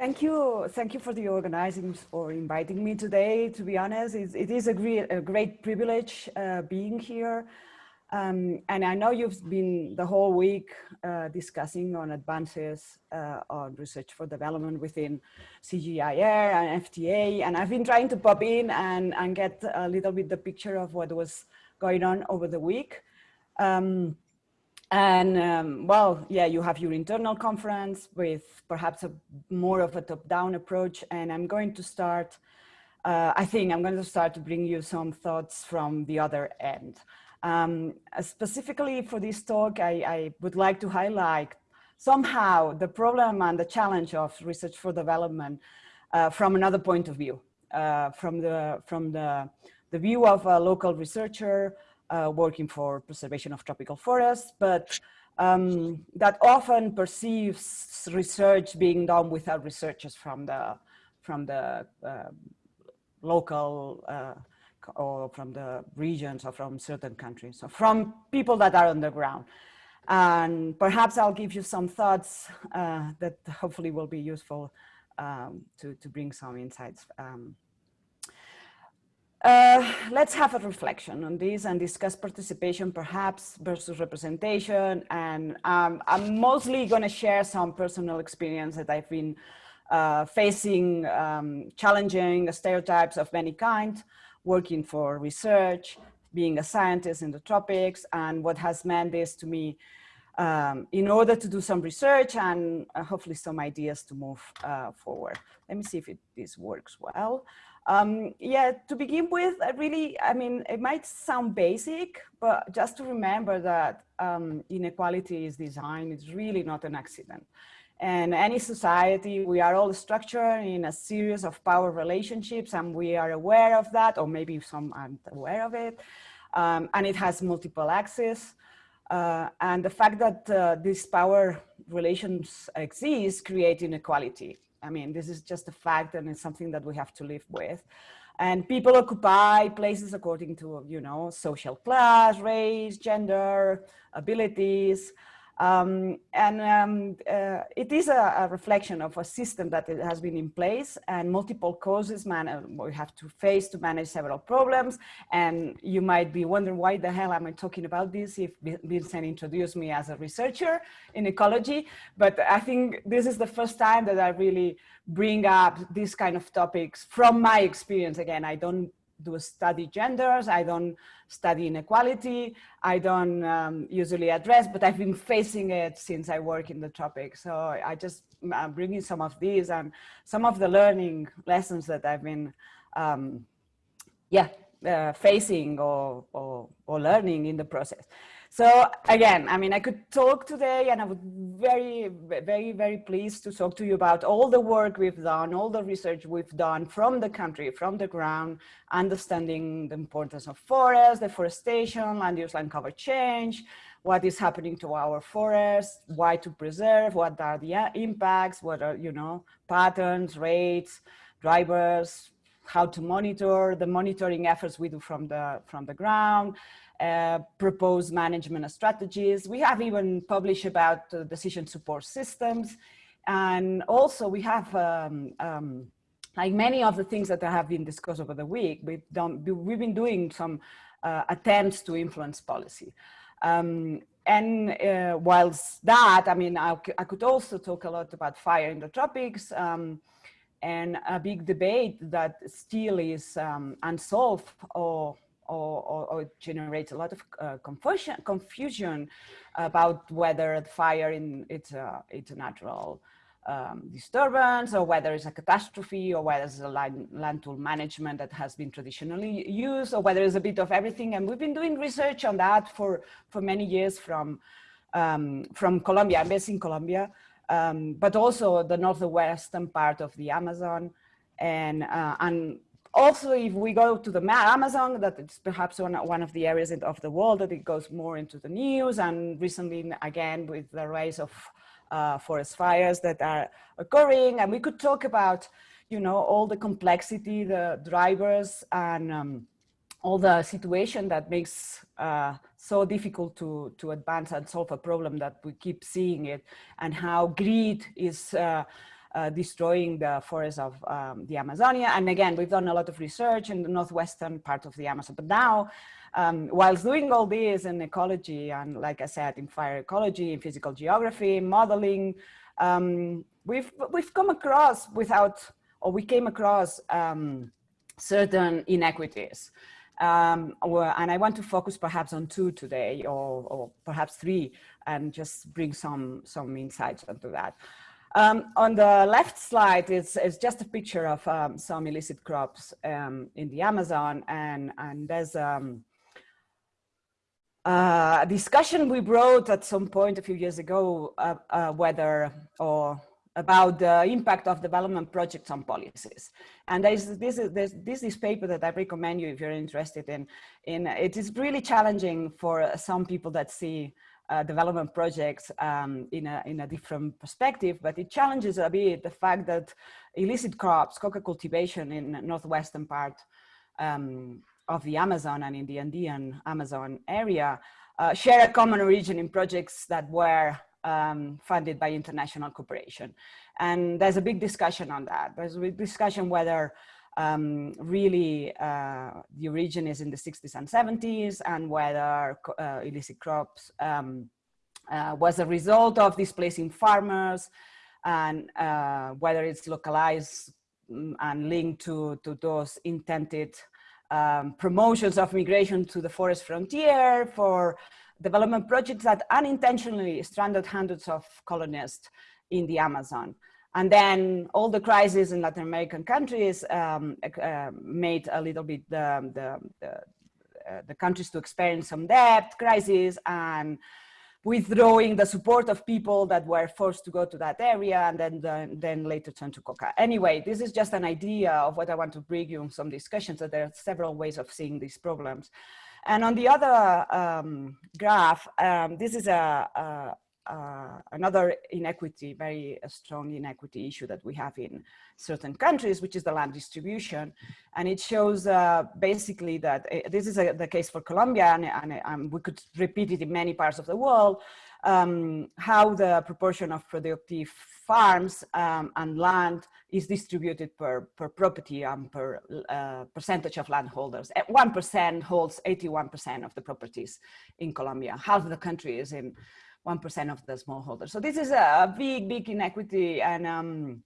Thank you. Thank you for the organizing or inviting me today. To be honest, it's, it is a great, a great privilege uh, being here. Um, and I know you've been the whole week uh, discussing on advances uh, on research for development within CGIAR and FTA. And I've been trying to pop in and, and get a little bit the picture of what was going on over the week. Um, and um, well, yeah, you have your internal conference with perhaps a more of a top-down approach. And I'm going to start, uh, I think I'm going to start to bring you some thoughts from the other end. Um, specifically for this talk, I, I, would like to highlight somehow the problem and the challenge of research for development uh, from another point of view, uh, from the from the the view of a local researcher uh, working for preservation of tropical forests, but um, that often perceives research being done without researchers from the from the uh, local uh, or from the regions or from certain countries, so from people that are on the ground. And perhaps I'll give you some thoughts uh, that hopefully will be useful um, to, to bring some insights um, uh, let's have a reflection on this and discuss participation perhaps versus representation. And um, I'm mostly going to share some personal experience that I've been uh, facing um, challenging stereotypes of many kinds, working for research, being a scientist in the tropics, and what has meant this to me um, in order to do some research and uh, hopefully some ideas to move uh, forward. Let me see if it, this works well. Um, yeah, to begin with, I really, I mean, it might sound basic, but just to remember that um, inequality is design, it's really not an accident. And any society, we are all structured in a series of power relationships and we are aware of that, or maybe some aren't aware of it. Um, and it has multiple axes. Uh, and the fact that uh, these power relations exist create inequality. I mean, this is just a fact and it's something that we have to live with. And people occupy places according to, you know, social class, race, gender, abilities, um, and um, uh, it is a, a, reflection of a system that has been in place and multiple causes man uh, we have to face to manage several problems. And you might be wondering why the hell am I talking about this if Vincent introduced me as a researcher in ecology. But I think this is the first time that I really bring up these kind of topics from my experience. Again, I don't do study genders, I don't study inequality, I don't um, usually address, but I've been facing it since I work in the topic. So I just, I'm bringing some of these and some of the learning lessons that I've been, um, yeah, uh, facing or, or, or learning in the process. So again, I mean, I could talk today and I would very, very, very pleased to talk to you about all the work we've done, all the research we've done from the country, from the ground, understanding the importance of forests, deforestation, land use, land cover change, what is happening to our forests, why to preserve, what are the uh, impacts, what are, you know, patterns, rates, drivers, how to monitor, the monitoring efforts we do from the, from the ground, uh, propose management strategies. We have even published about uh, decision support systems. And also we have, um, um, like many of the things that have been discussed over the week, we've, done, we've been doing some uh, attempts to influence policy. Um, and uh, whilst that, I mean, I, I, could also talk a lot about fire in the tropics um, and a big debate that still is um, unsolved or or, or, or generates a lot of uh, confusion, confusion about whether the fire in it's a, it's a natural um, disturbance or whether it's a catastrophe or whether it's a land, land tool management that has been traditionally used or whether it's a bit of everything. And we've been doing research on that for, for many years from, um, from Colombia, I'm based in Colombia, um, but also the northwestern part of the Amazon and, uh, and also, if we go to the Amazon, that it's perhaps one, one of the areas of the world that it goes more into the news. And recently, again, with the rise of uh, forest fires that are occurring. And we could talk about, you know, all the complexity, the drivers and um, all the situation that makes uh, so difficult to, to advance and solve a problem that we keep seeing it and how greed is uh, uh, destroying the forests of um, the Amazonia. And again, we've done a lot of research in the northwestern part of the Amazon. But now, um, whilst doing all this in ecology and like I said, in fire ecology, in physical geography, modeling, um, we've, we've come across without, or we came across um, certain inequities. Um, and I want to focus perhaps on two today or, or, perhaps three and just bring some, some insights onto that. Um, on the left slide is, is just a picture of um, some illicit crops um, in the Amazon and, and there's um, uh, a discussion we brought at some point a few years ago uh, uh, whether or about the impact of development projects on policies. And this, is, there's, this is paper that I recommend you if you're interested in. in it is really challenging for some people that see uh, development projects um, in, a, in a different perspective, but it challenges a bit the fact that illicit crops, coca cultivation in northwestern part um, of the Amazon and in the Andean Amazon area uh, share a common origin in projects that were um, funded by international cooperation. And there's a big discussion on that. There's a big discussion whether um, really uh, the origin is in the 60s and 70s and whether uh, illicit crops um, uh, was a result of displacing farmers and uh, whether it's localized mm, and linked to, to those intended um, promotions of migration to the forest frontier for development projects that unintentionally stranded hundreds of colonists in the Amazon. And then all the crises in Latin American countries um, uh, made a little bit the, the, the, uh, the, countries to experience some debt crisis and withdrawing the support of people that were forced to go to that area and then, the, then later turn to coca. Anyway, this is just an idea of what I want to bring you in some discussions that there are several ways of seeing these problems. And on the other um, graph, um, this is a, a, a, another inequity, very strong inequity issue that we have in certain countries, which is the land distribution. And it shows uh, basically that uh, this is a, the case for Colombia, and, and we could repeat it in many parts of the world, um, how the proportion of productive farms um, and land is distributed per, per property and per uh, percentage of landholders. 1% holds 81% of the properties in Colombia. Half the country is in 1% of the smallholders. So this is a big, big inequity and um,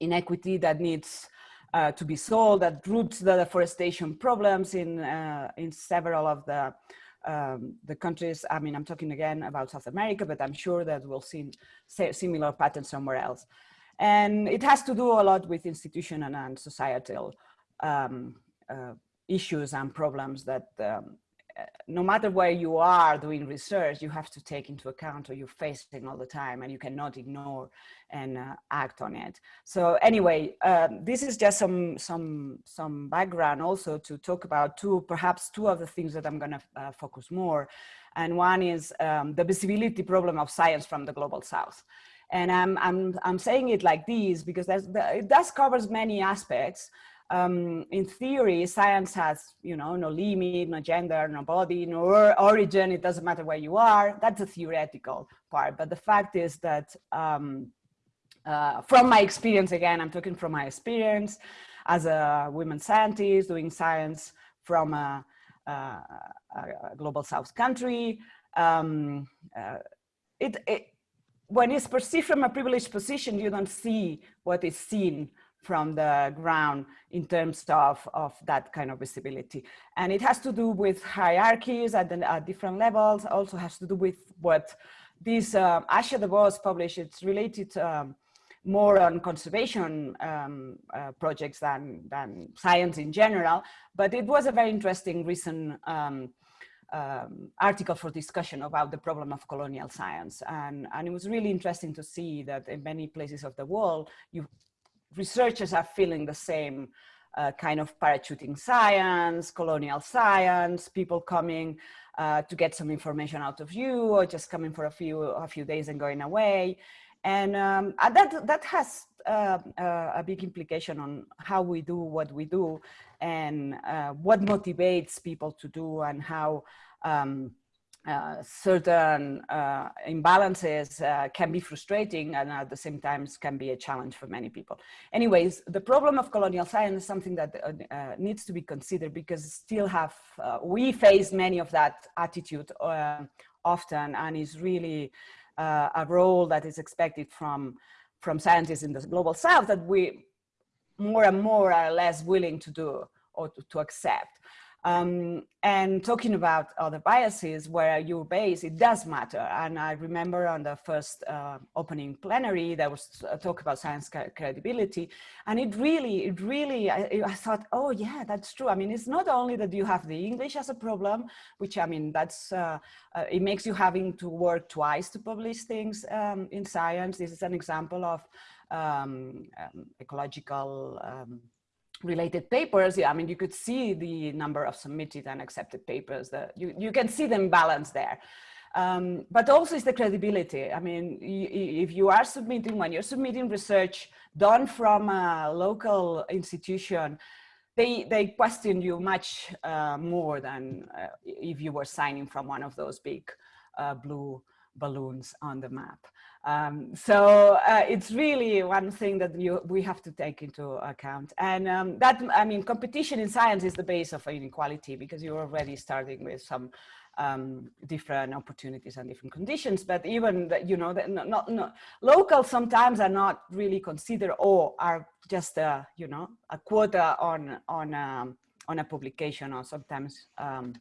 inequity that needs uh, to be solved, that roots the deforestation problems in, uh, in several of the um, the countries, I mean, I'm talking again about South America, but I'm sure that we'll see similar patterns somewhere else. And it has to do a lot with institutional and societal um, uh, issues and problems that um, no matter where you are doing research, you have to take into account or you're facing all the time and you cannot ignore and uh, act on it. So anyway, um, this is just some, some, some background also to talk about two, perhaps two of the things that I'm gonna uh, focus more. And one is um, the visibility problem of science from the global South. And I'm, I'm, I'm saying it like this because that it does covers many aspects, um, in theory, science has, you know, no limit, no gender, no body, no origin. It doesn't matter where you are. That's a theoretical part. But the fact is that um, uh, from my experience, again, I'm talking from my experience as a women scientist doing science from a, a, a global South country. Um, uh, it, it, when it's perceived from a privileged position, you don't see what is seen from the ground in terms of, of that kind of visibility. And it has to do with hierarchies at, the, at different levels, also has to do with what this uh, Asha de Vos published, it's related um, more on conservation um, uh, projects than, than science in general, but it was a very interesting recent um, um, article for discussion about the problem of colonial science. And, and it was really interesting to see that in many places of the world, you researchers are feeling the same uh, kind of parachuting science, colonial science, people coming uh, to get some information out of you or just coming for a few, a few days and going away. And um, that, that has uh, uh, a big implication on how we do what we do and uh, what motivates people to do and how um, uh, certain uh, imbalances uh, can be frustrating and at the same time can be a challenge for many people. Anyways, the problem of colonial science is something that uh, uh, needs to be considered because still have, we face many of that attitude often and is really a role that is expected from, from scientists in the global south that we more and more are less willing to do or to, to accept. Um, and talking about other biases where you're based, it does matter. And I remember on the first uh, opening plenary, there was a talk about science credibility. And it really, it really, I, I, thought, oh yeah, that's true. I mean, it's not only that you have the English as a problem, which I mean, that's, uh, uh, it makes you having to work twice to publish things um, in science. This is an example of um, um ecological um, related papers, yeah, I mean, you could see the number of submitted and accepted papers that you, you can see them balance there. Um, but also it's the credibility. I mean, if you are submitting, when you're submitting research done from a local institution, they, they question you much uh, more than uh, if you were signing from one of those big uh, blue balloons on the map. Um, so uh, it's really one thing that you, we have to take into account. And um, that, I mean, competition in science is the base of inequality because you're already starting with some um, different opportunities and different conditions. But even, the, you know, the, not, not, local sometimes are not really considered or are just, a, you know, a quota on, on, um, on a publication or sometimes um,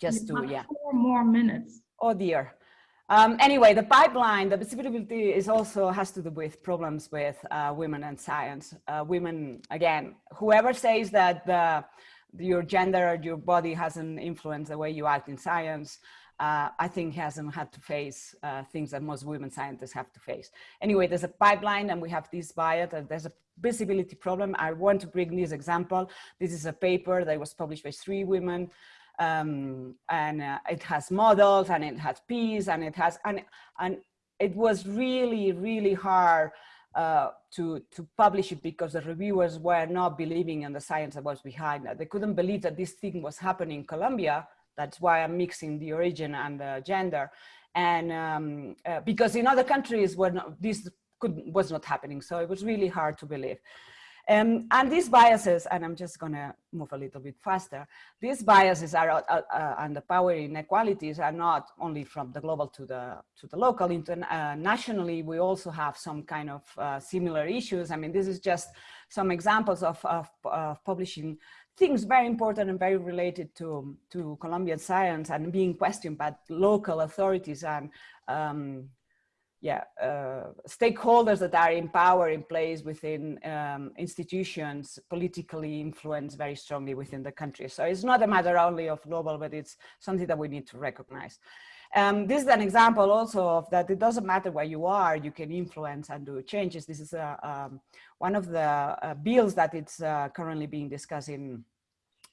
just to, yeah. Four more minutes. Oh dear. Um, anyway, the pipeline, the visibility is also has to do with problems with uh, women and science. Uh, women, again, whoever says that the, your gender or your body hasn't influenced the way you act in science, uh, I think hasn't had to face uh, things that most women scientists have to face. Anyway, there's a pipeline and we have this bias and there's a visibility problem. I want to bring this example. This is a paper that was published by three women um, and uh, it has models and it has peas and it has and and it was really really hard uh, to to publish it because the reviewers were not believing in the science that was behind it. They couldn't believe that this thing was happening in Colombia. That's why I'm mixing the origin and the gender, and um, uh, because in other countries where this could was not happening, so it was really hard to believe. Um, and these biases, and I'm just going to move a little bit faster, these biases are, uh, uh, and the power inequalities are not only from the global to the, to the local, uh, we also have some kind of uh, similar issues. I mean, this is just some examples of, of, of, publishing things very important and very related to, to Colombian science and being questioned by local authorities and um, yeah, uh, stakeholders that are in power in place within um, institutions politically influenced very strongly within the country. So it's not a matter only of global, but it's something that we need to recognize. Um, this is an example also of that it doesn't matter where you are, you can influence and do changes. This is a, um, one of the uh, bills that it's uh, currently being discussed in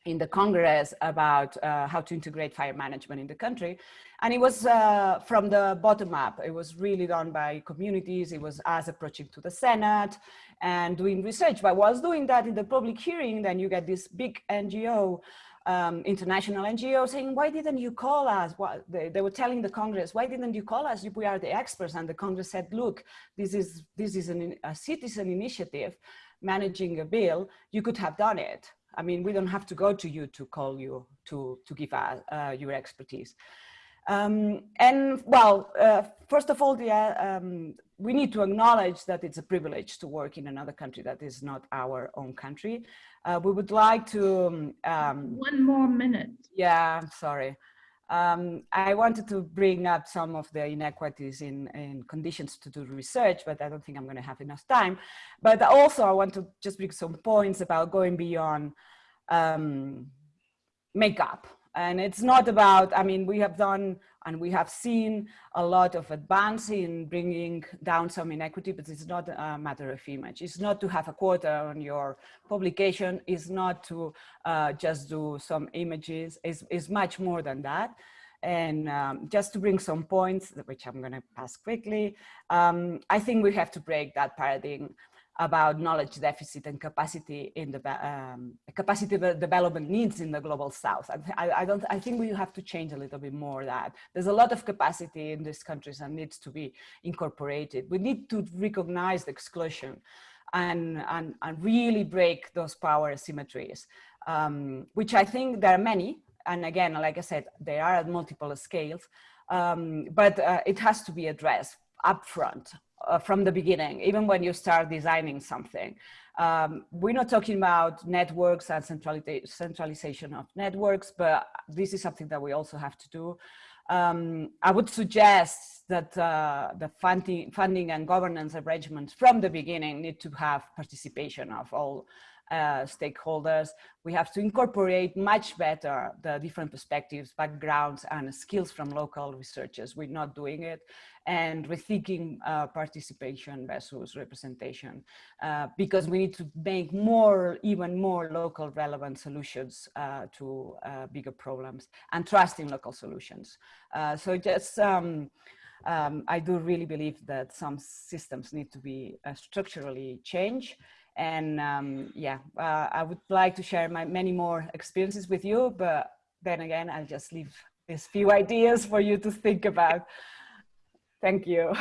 in the Congress about uh, how to integrate fire management in the country. And it was uh, from the bottom up. It was really done by communities. It was us approaching to the Senate and doing research. But whilst doing that in the public hearing, then you get this big NGO, um, international NGO saying, why didn't you call us? They, they, were telling the Congress, why didn't you call us if we are the experts? And the Congress said, look, this is, this is an, a citizen initiative managing a bill. You could have done it I mean, we don't have to go to you to call you to, to give us uh, your expertise. Um, and well, uh, first of all, the, uh, um, we need to acknowledge that it's a privilege to work in another country that is not our own country. Uh, we would like to... Um, One more minute. Yeah, sorry. Um, I wanted to bring up some of the inequities in, in conditions to do research, but I don't think I'm going to have enough time. But also I want to just bring some points about going beyond um, makeup. And it's not about, I mean, we have done and we have seen a lot of advance in bringing down some inequity, but it's not a matter of image. It's not to have a quota on your publication. It's not to uh, just do some images. It's, it's much more than that. And um, just to bring some points, which I'm going to pass quickly, um, I think we have to break that paradigm about knowledge deficit and capacity in the um, capacity development needs in the global south. I, I, don't, I think we have to change a little bit more that. There's a lot of capacity in these countries and needs to be incorporated. We need to recognize the exclusion and, and, and really break those power asymmetries, um, which I think there are many. And again, like I said, they are at multiple scales, um, but uh, it has to be addressed upfront uh, from the beginning, even when you start designing something. Um, we're not talking about networks and centralization of networks, but this is something that we also have to do. Um, I would suggest that uh, the funding, funding and governance arrangements from the beginning need to have participation of all uh, stakeholders. We have to incorporate much better the different perspectives, backgrounds, and skills from local researchers. We're not doing it. And rethinking uh, participation versus representation, uh, because we need to make more, even more local relevant solutions uh, to uh, bigger problems and trust in local solutions. Uh, so just, um, um, I do really believe that some systems need to be structurally changed and um, yeah, uh, I would like to share my many more experiences with you, but then again, I'll just leave these few ideas for you to think about. Thank you.